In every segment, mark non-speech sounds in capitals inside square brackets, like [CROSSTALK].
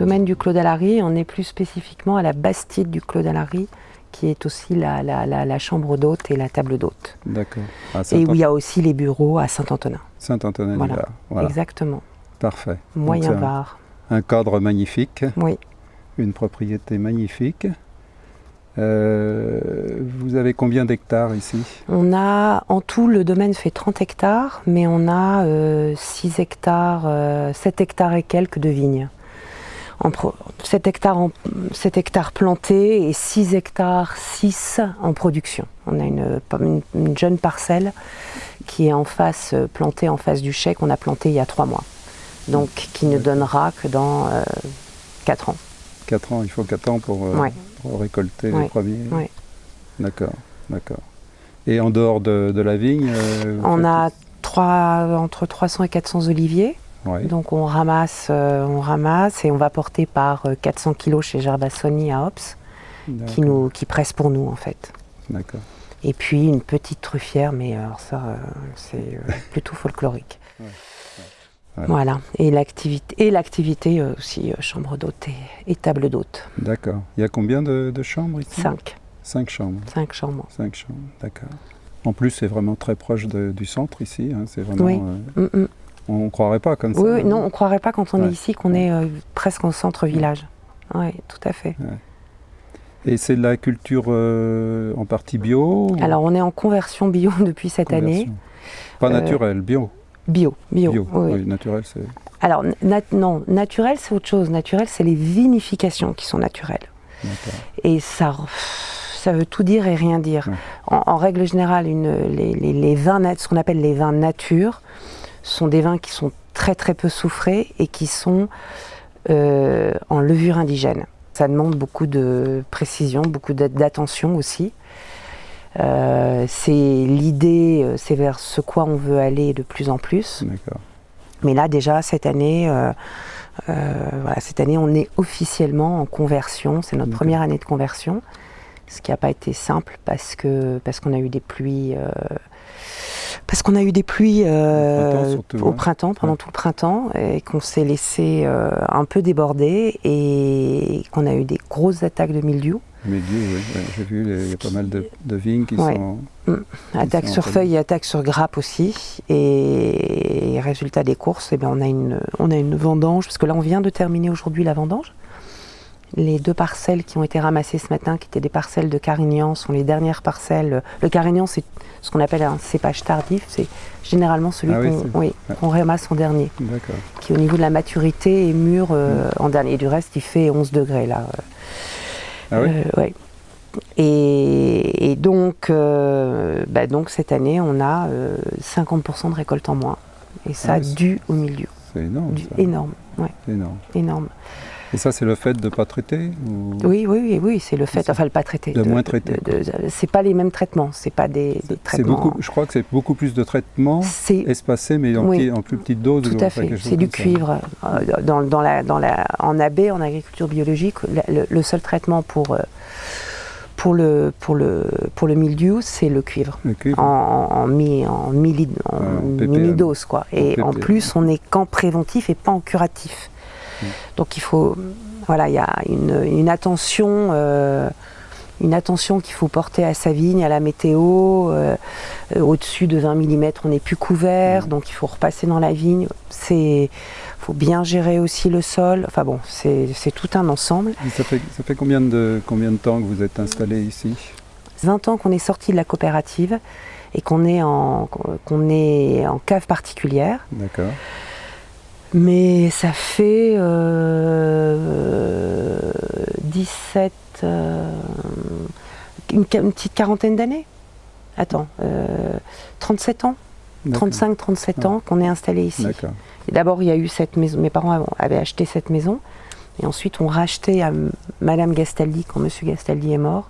domaine du Clos d'Alary, on est plus spécifiquement à la bastide du Clos d'Alary, qui est aussi la, la- la- la chambre d'hôte et la table d'hôte. D'accord. À Et où il y a aussi les bureaux à Saint-Antonin. Saint-Antonin Voilà. Exactement. parfait. Donc, Moyen c'est un- cadre magnifique, Oui. une propriété magnifique. Euh, vous avez combien d'hectares ici? On a, en tout, le domaine fait 30 hectares, mais on a euh, 6 hectares, euh, 7 hectares et quelques de vignes. En pro- 7, hectares en- 7 hectares plantés et 6 hectares 6 en production. On a une, une- une jeune parcelle qui est en face, euh, plantée en face du chai qu'on a planté il y a 3 mois. Donc qui ne donnera que dans 4 ans. 4 ans, il faut 4 ans pour, euh, Ouais. pour récolter Ouais, les premiers. ouais. D'accord, d'accord. Et en dehors de, de la vigne euh, On faites- a trois, entre 300 et 400 oliviers. Ouais, Donc on ramasse, euh, on ramasse et on va porter par euh, 400 kilos chez Gerbassoni à Ops, qui, nous, qui presse pour nous en fait. D'accord. Et puis une petite truffière, mais alors ça, euh, c'est euh, [LAUGHS] plutôt folklorique. Ouais, ouais. Voilà, et l'activité, et l'activité euh, aussi, euh, chambre d'hôte et, et table d'hôte. D'accord. Il y a combien de, de chambres ici? Cinq, Cinq chambres. cinq chambres. Cinq chambres, d'accord. En plus, c'est vraiment très proche de- du centre ici. hein, C'est vraiment. Oui. euh, Mm, mm. On ne croirait pas comme ça. Oui, non, on croirait pas quand on Ouais. est ici qu'on est euh, presque en centre-village. Oui, tout à fait. Et c'est de la culture euh, en partie bio Alors on est en conversion bio [LAUGHS] depuis cette année. Pas Euh, naturel, bio. Bio, bio. Bio, oui, oui. naturel, c'est. Alors, nat- non, naturel, c'est autre chose. Naturel, c'est les vinifications qui sont naturelles. Et ça, ça veut tout dire et rien dire. Ouais. En, en règle générale, une- les, les- les vins, ce qu'on appelle les vins nature, sont des vins qui sont très très peu soufrés et qui sont euh, en levure indigène. Ça demande beaucoup de précision, beaucoup d'a- d'attention aussi. Euh, c'est l'idée, euh, c'est vers ce quoi on veut aller de plus en plus. Mais là, déjà, cette année, euh, voilà, cette année, on est officiellement en conversion. C'est notre première année de conversion, ce qui n'a pas été simple parce que parce qu'on a eu des pluies. Parce qu'on a eu des pluies euh, printemps surtout, au hein. printemps, pendant Ouais. tout le printemps, et qu'on s'est laissé euh, un peu déborder et qu'on a eu des grosses attaques de mildiou. Milieu, oui. ouais, J'ai vu, il y a pas mal de, de vignes qui sont. Attaque sont sur feuilles et attaque sur grappe aussi. Et résultat des courses, eh bien, on, a une, on a une vendange, parce que là on vient de terminer aujourd'hui la vendange. Les deux parcelles qui ont été ramassées ce matin, qui étaient des parcelles de Carignan, sont les dernières parcelles. Le Carignan, c'est ce qu'on appelle un cépage tardif. C'est généralement celui Ah oui, qu'on oui, ramasse en dernier, qui au niveau de la maturité est mûr euh, Mm. en dernier. Et du reste, il fait 11 degrés là. Ah oui? Euh, ouais. Et, et donc, euh, bah donc, cette année, on a euh, 50% de récolte en moins. Et ça, Ah dû au milieu. C'est énorme. Du, ça. énorme, ouais, C'est énorme. énorme. Et ça, c'est le fait de ne pas traiter ou... Oui, oui, oui, oui c'est le fait, enfin, le pas traité. de moins traiter, de- c'est pas les mêmes traitements, c'est pas des, des traitements. beaucoup, je crois que c'est beaucoup plus de traitements espacés, mais en, Oui. petit- en plus petite dose. Tout ou à fait. C'est du cuivre. Euh, Dans, dans la, dans la, en AB, en agriculture biologique, le, seul traitement pour, euh, pour, le, pour, le, pour le mildiou, c'est le cuivre. Le cuivre. En, en, mi, en, milli- en en. Quoi. Et En en plus, on n'est qu'en préventif et pas en curatif. Mm. Donc il faut. Voilà, il y a une, une attention. euh, une attention qu'il faut porter à sa vigne, à la météo. euh, Au-dessus de 20 mm, on n'est plus couvert, Mm. donc il faut repasser dans la vigne. C'est faut bien gérer aussi le sol. Enfin bon, c'est c'est tout un ensemble. Et Ça fait, ça fait combien, de, combien de temps que vous êtes installé ici? 20 ans qu'on est sorti de la coopérative et qu'on est en, qu'on est en cave particulière. D'accord. Mais ça fait euh, 17, euh, une, petite quarantaine d'années. Attends, euh, 37 ans, D'accord. 35-37 ans qu'on est installé ici. D'abord, il y a eu cette maison, mes parents avaient- acheté cette maison, et ensuite on racheté à Madame Gastaldi, quand Monsieur Gastaldi est mort,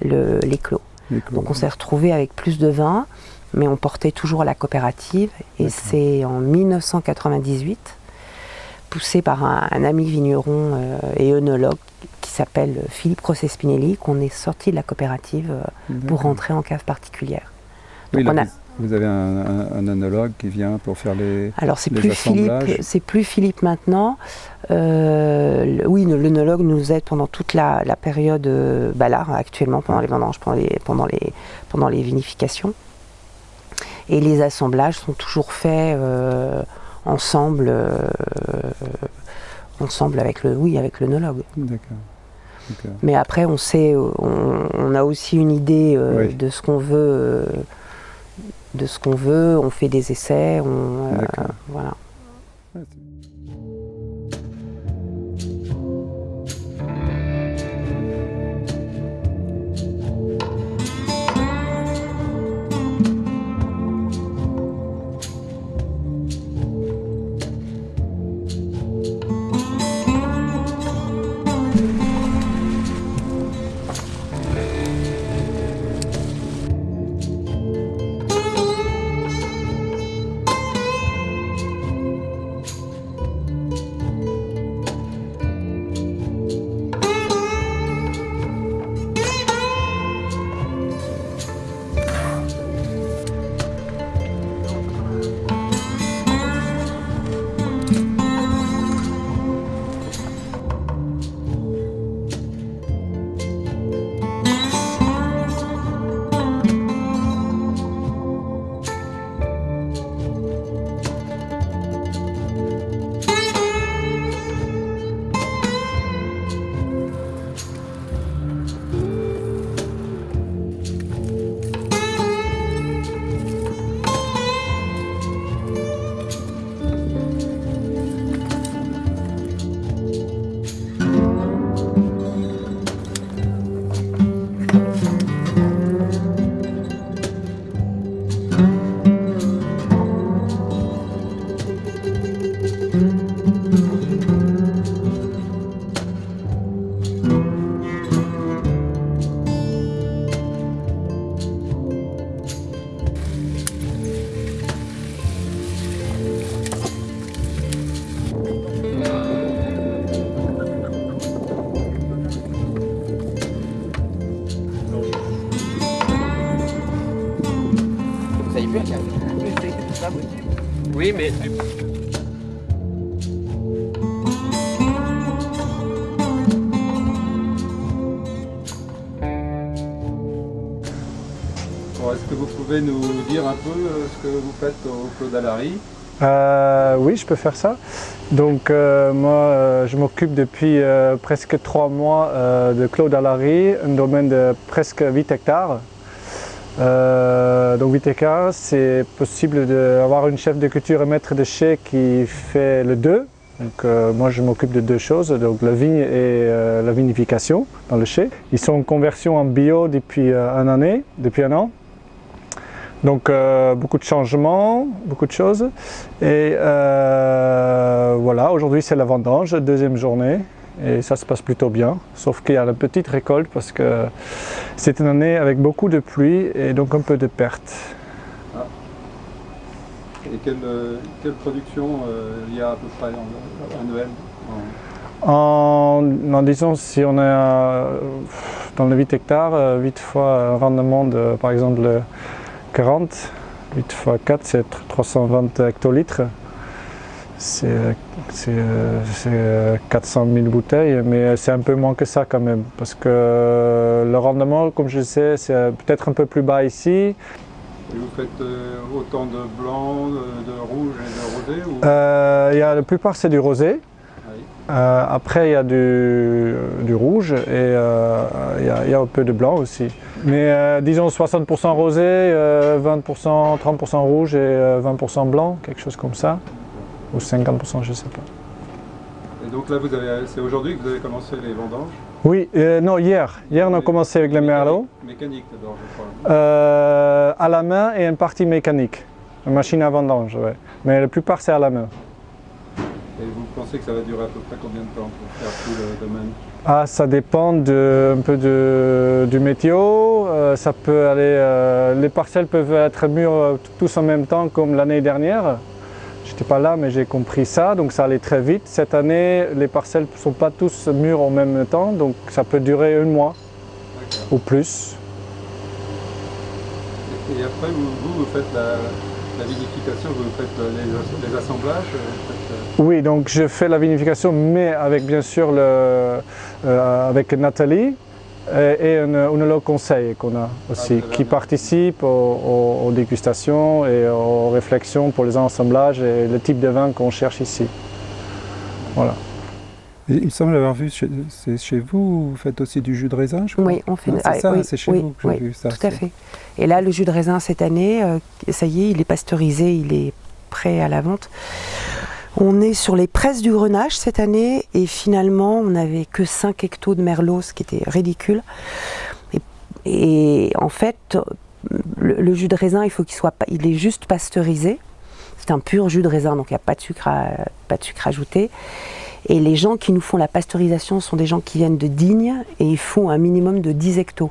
le- les clos. Les clos. Donc on s'est retrouvé avec plus de vin, mais on portait toujours la coopérative. Et c'est en 1998, poussé par un, un ami vigneron euh, et œnologue qui s'appelle Philippe Crosset-Spinelli, qu'on est sorti de la coopérative euh, pour rentrer en cave particulière. Donc on a- Vous avez un, un, qui vient pour faire les Alors c'est plus Philippe, c'est plus Philippe maintenant. Euh, oui, l'œnologue nous aide pendant toute la, période bah là, actuellement pendant les vendanges, pendant les, pendant les, pendant les vinifications. Et les assemblages sont toujours faits euh, ensemble, ensemble avec le, oui, avec l'œnologue. D'accord. Mais après, on sait, on, a aussi une idée de ce qu'on veut de ce qu'on veut, on fait des essais, on, euh, voilà. Oui, mais... Est-ce que vous pouvez nous dire un peu euh, ce que vous faites au Claude Alary euh, Oui, je peux faire ça. Donc euh, moi, je m'occupe depuis presque trois mois de Claude Alary, un domaine de presque 8 hectares. Euh, donc 8 hectares, c'est possible d'avoir une chef de culture et maître de chai qui fait le deux. Donc, euh, moi je m'occupe de deux choses, donc la vigne et euh, la vinification dans le chai. Ils sont en conversion en bio depuis un année, depuis un an. Donc beaucoup de changements, beaucoup de choses. Et voilà, aujourd'hui c'est la vendange, deuxième journée et ça se passe plutôt bien, sauf qu'il y a la petite récolte parce que c'est une année avec beaucoup de pluie et donc un peu de pertes. Ah. Et quelle, quelle production euh, il y a à peu près annuelle en, en, disons, si on est euh, dans les 8 hectares, 8 euh, fois un rendement de par exemple 40, 8 fois 4 c'est 320 hectolitres c'est 400 000 bouteilles, mais c'est un peu moins que ça quand même, parce que le rendement, comme je sais, c'est peut-être un peu plus bas ici. Et vous faites euh, autant de blanc, de, rouge et de rosé euh, y a, La plupart c'est du rosé. Euh, après il y a du, rouge et il, y a, un peu de blanc aussi. Mais disons 60% rosé, 20%, 30% rouge et 20% blanc, quelque chose comme ça ou 50%, je ne sais pas. Et donc là, c'est aujourd'hui que vous avez commencé les vendanges Oui, euh, non, hier. Hier, on a commencé avec les merlots. Mécanique d'abord, je crois. Euh, à la main et une partie mécanique. Une machine à vendange, oui. Mais la plupart, c'est à la main. Et vous pensez que ça va durer à peu près combien de temps pour faire tout le domaine? Ah, ça dépend de, un peu de, du météo. Euh, ça peut aller, les parcelles peuvent être mûres tous en même temps comme l'année dernière. Je n'étais pas là, mais j'ai compris ça, donc ça allait très vite. Cette année, les parcelles ne sont pas tous mûres en même temps, donc ça peut durer un mois ou plus. Et après, vous, vous, vous faites la, la vinification, vous faites les, les assemblages faites... Oui, donc je fais la vinification, mais avec bien sûr le, euh, avec Nathalie et un onologue conseil qu'on a aussi, ah, qui participe aux, aux, aux, dégustations et aux réflexions pour les assemblages et le type de vin qu'on cherche ici. Voilà. Il semble avoir vu, c'est chez vous, vous faites aussi du jus de raisin, je crois Oui, on fait. Ah, c'est ça, oui, c'est chez oui, vous que j'ai vu ça. Tout à fait. Et là, le jus de raisin cette année, euh, ça y est, il est pasteurisé, il est prêt à la vente. On est sur les presses du Grenache cette année et finalement, on n'avait que 5 hectos de merlot, ce qui était ridicule. Et, en fait, le, jus de raisin, il faut qu'il soit, il est juste pasteurisé. C'est un pur jus de raisin, donc il n'y a pas de sucre, ajouté. Et les gens qui nous font la pasteurisation sont des gens qui viennent de Digne et ils font un minimum de 10 hectos,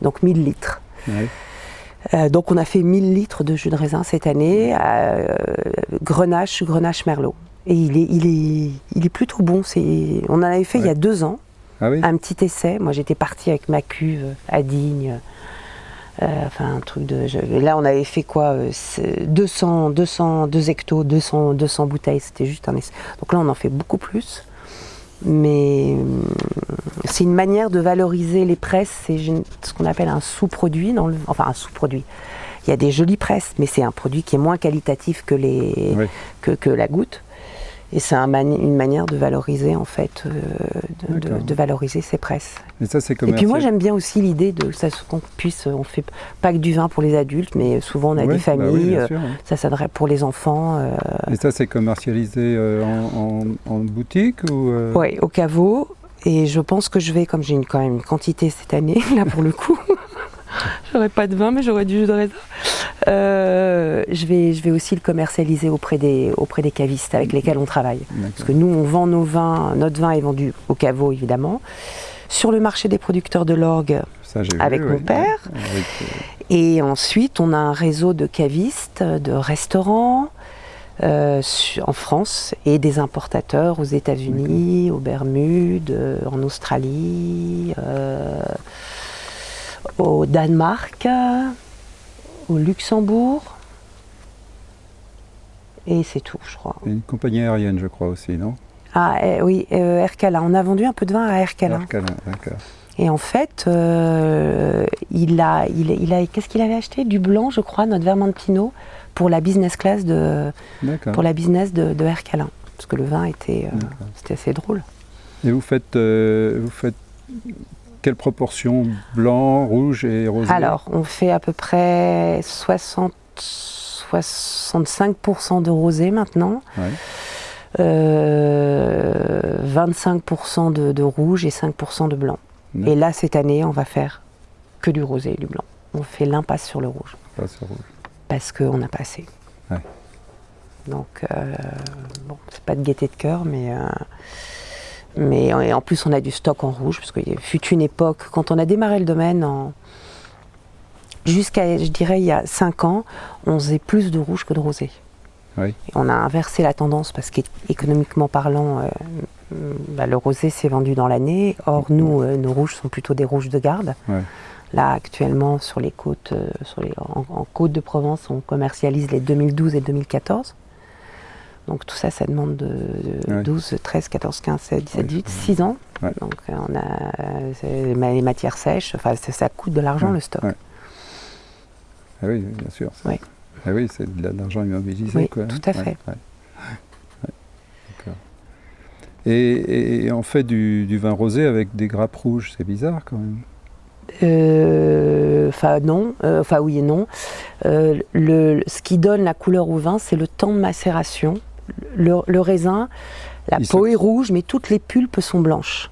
donc 1000 litres. Euh, donc on a fait 1000 litres de jus de raisin cette année, euh, Grenache, Grenache Merlot. Et il est, il est, il est plutôt bon. On en avait fait ouais. il y a deux ans, ah oui. un petit essai. Moi j'étais partie avec ma cuve à Digne. Euh, enfin un truc de. Je, là on avait fait quoi 200, 200, 2 hectos, 200, 200 bouteilles, c'était juste un essai. Donc là on en fait beaucoup plus. Mais c'est une manière de valoriser les presses, c'est ce qu'on appelle un sous-produit, enfin un sous-produit. Il y a des jolies presses, mais c'est un produit qui est moins qualitatif que, les, oui. que, que la goutte. Et c'est un mani une manière de valoriser en fait, euh, de, de, de, valoriser ces presses. Et ça c'est Et puis moi j'aime bien aussi l'idée de ça qu'on puisse, on fait pas que du vin pour les adultes, mais souvent on a des familles, bah oui, sûr, euh, ça s'adresse pour les enfants. Euh... Et ça c'est commercialisé euh, en, en, en, boutique ou? Oui, au caveau. Et je pense que je vais, comme j'ai quand même une quantité cette année, [LAUGHS] là pour le coup, [LAUGHS] j'aurais pas de vin, mais j'aurais du jus de raisin. Euh, je, vais, je vais aussi le commercialiser auprès des, auprès des cavistes avec lesquels on travaille. Parce que nous, on vend nos vins, notre vin est vendu au caveau évidemment, sur le marché des producteurs de l'orgue avec vu, mon père. Avec, euh... Et ensuite, on a un réseau de cavistes, de restaurants. Euh, en France et des importateurs aux États-Unis, aux Bermudes, euh, en Australie, euh, au Danemark, au Luxembourg. Et c'est tout, je crois. Une compagnie aérienne, je crois aussi, non? Ah eh, oui, euh, Ercala. On a vendu un peu de vin à Ercala. Ercala, d'accord. Et en fait, euh, il a, il, il a qu'est-ce qu'il avait acheté? Du blanc, je crois, notre Vermentino, pour la business class de, pour la business de, de. Parce que le vin était, euh, c'était assez drôle. Et vous faites, euh, vous faites quelle proportion blanc, rouge et rosé Alors, on fait à peu près 60, 65% de rosé maintenant. Ouais. Euh, 25% de, de, rouge et 5% de blanc. Et là, cette année, on va faire que du rosé et du blanc. On fait l'impasse sur le rouge. Pas sur rouge. Parce qu'on n'a pas assez. Ouais. Donc, euh, bon, c'est pas de gaieté de cœur, mais. Euh, mais en plus, on a du stock en rouge, parce qu'il fut une époque, quand on a démarré le domaine, en, jusqu'à, je dirais, il y a 5 ans, on faisait plus de rouge que de rosé. Oui. On a inversé la tendance, parce qu'économiquement parlant, euh, bah, le rosé s'est vendu dans l'année. Or, nous, euh, nos rouges sont plutôt des rouges de garde. Ouais. Là, actuellement, sur les côtes, euh, sur les, en, en côte de Provence, on commercialise les 2012 et 2014. Donc tout ça, ça demande de, de ouais. 12, 13, 14, 15, 16, 17, 18, 6 ans. Ouais. Donc euh, on a les matières sèches, enfin ça, ça coûte de l'argent ouais. le stock. Ah oui, bien sûr. Oui. Ah oui, c'est de l'argent immobilisé. Oui, quoi, tout à fait. Et, et, on fait du, du, vin rosé avec des grappes rouges, c'est bizarre quand même. Enfin euh, non, enfin euh, oui et non. Euh, le, ce qui donne la couleur au vin, c'est le temps de macération le, le raisin, la peau est rouge, mais toutes les pulpes sont blanches.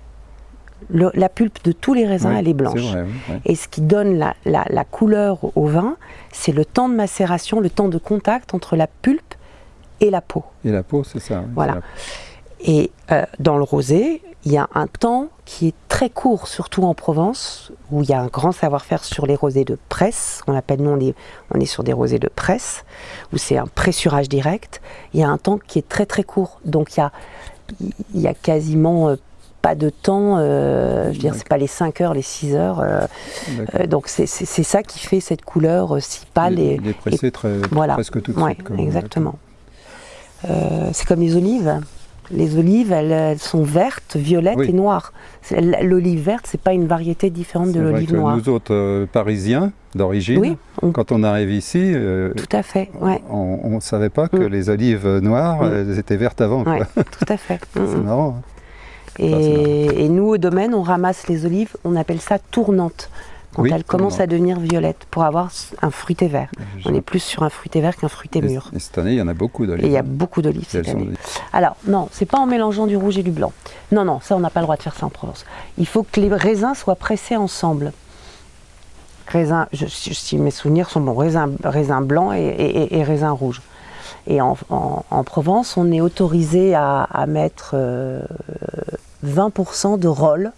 Le, la pulpe de tous les raisins, oui, elle est blanche. Est vrai, oui, oui. Et ce qui donne la, la, la couleur au vin, c'est le temps de macération, le temps de contact entre la pulpe et la peau. Et la peau, c'est ça. Voilà. Et euh, dans le rosé, il y a un temps qui est très court, surtout en Provence, où il y a un grand savoir-faire sur les rosés de presse. On appelle, nous, on est, on est sur des rosés de presse, où c'est un pressurage direct. Il y a un temps qui est très très court. Donc il y a, il y a quasiment euh, pas de temps, euh, je veux dire, c'est pas les 5 heures, les 6 heures. euh, donc c'est ça qui fait cette couleur si pâle et, il est pressé très, voilà. presque tout de Ouais, suite. exactement. C'est comme les olives. Les olives, elles, elles sont vertes, violettes Oui. et noires. L'olive verte, c'est pas une variété différente de l'olive noire. nous autres euh, Parisiens d'origine, Oui, on- quand on arrive ici, euh, tout à fait. Ouais, on ne savait pas que Mm. les olives noires, Mm. elles étaient vertes avant. ouais, tout à fait. [LAUGHS] Mm, C'est marrant. hein. c'est Et, et nous, au domaine, on ramasse les olives, on appelle ça tournante, quand Oui, elles commencent à devenir violettes, pour avoir un fruité vert. Je- On est plus sur un fruité vert qu'un fruité et, mûr. et cette année, il y en a beaucoup d'olives. Et il y a beaucoup d'olives cette année. Alors, non, c'est pas en mélangeant du rouge et du blanc. Non, non, ça, on n'a pas le droit de faire ça en Provence. Il faut que les raisins soient pressés ensemble. Raisin, je- si mes souvenirs sont bons, raisin, raisin blanc et, et- et- et raisin rouge. Et en, en- en Provence, on est autorisé à, à mettre euh, 20% de roll.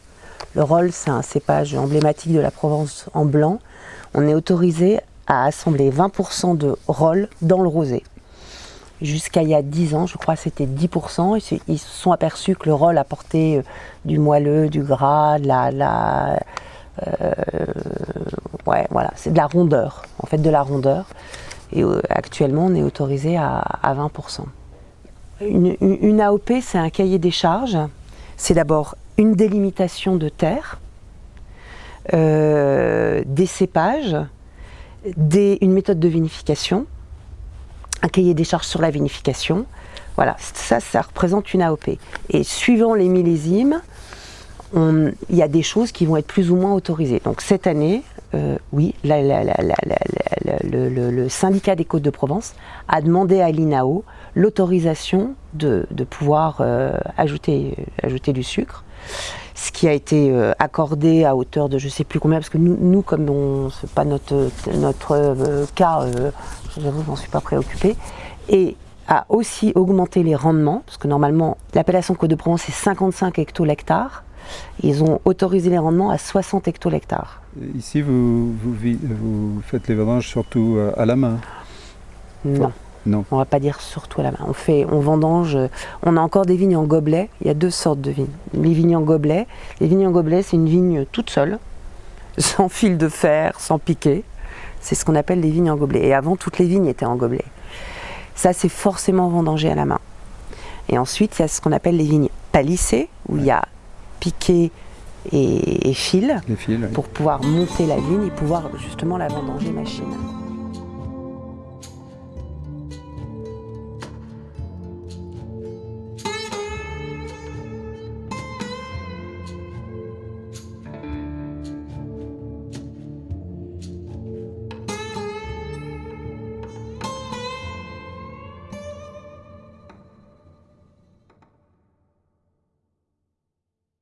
Le roll, c'est un cépage emblématique de la Provence en blanc. On est autorisé à assembler 20% de roll dans le rosé. Jusqu'à il y a 10 ans, je crois, c'était 10%. Ils se, sont aperçus que le roll apportait euh, du moelleux, du gras, de la, la- euh, ouais, c'est de la rondeur, en fait, de la rondeur. Euh, actuellement, on est autorisé à, à 20%. Une, une- une AOP, c'est un cahier des charges. C'est d'abord une délimitation de terre, euh, des cépages, une méthode de vinification, un cahier des charges sur la vinification. Voilà, ça, ça représente une AOP. Et suivant les millésimes, il y a des choses qui vont être plus ou moins autorisées. Donc cette année, euh, oui, le, syndicat des Côtes de Provence a demandé à l'INAO l'autorisation de, pouvoir euh, ajouter du sucre, ce qui a été euh, accordé à hauteur de je sais plus combien, parce que nous, nous comme on c'est pas notre, notre euh, cas, euh, j'avoue, je m'en suis pas préoccupée, et a aussi augmenté les rendements, parce que normalement l'appellation Côte de Provence c'est 55 hectolhectares, ils ont autorisé les rendements à 60 hectolhectares. Ici, vous, vous, vous faites les vendanges surtout euh, à la main? Non. Non. On va pas dire surtout à la main. On fait, on vendange. euh, On a encore des vignes en gobelet. Il y a deux sortes de vignes. Les vignes en gobelet. Les vignes en gobelet, c'est une vigne toute seule, [LAUGHS] sans fil de fer, sans piquet. C'est ce qu'on appelle les vignes en gobelet. Et avant, toutes les vignes étaient en gobelet. Ça, c'est forcément vendangé à la main. Et ensuite, il y a ce qu'on appelle les vignes palissées, où il y a piquet et, et fil oui. pour pouvoir monter la vigne et pouvoir justement la vendanger machine.